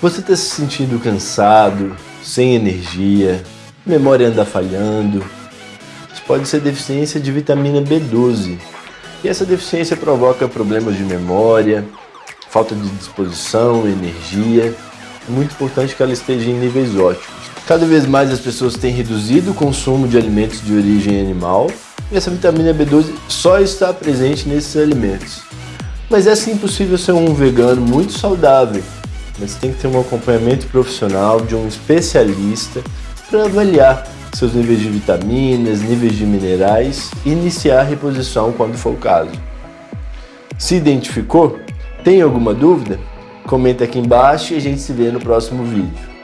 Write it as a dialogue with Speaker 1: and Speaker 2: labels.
Speaker 1: Você está se sentindo cansado, sem energia, memória anda falhando? Isso pode ser deficiência de vitamina B12. E essa deficiência provoca problemas de memória, falta de disposição, energia. É muito importante que ela esteja em níveis ótimos. Cada vez mais as pessoas têm reduzido o consumo de alimentos de origem animal e essa vitamina B12 só está presente nesses alimentos. Mas é sim possível ser um vegano muito saudável mas tem que ter um acompanhamento profissional de um especialista para avaliar seus níveis de vitaminas, níveis de minerais e iniciar a reposição quando for o caso. Se identificou? Tem alguma dúvida? Comenta aqui embaixo e a gente se vê no próximo vídeo.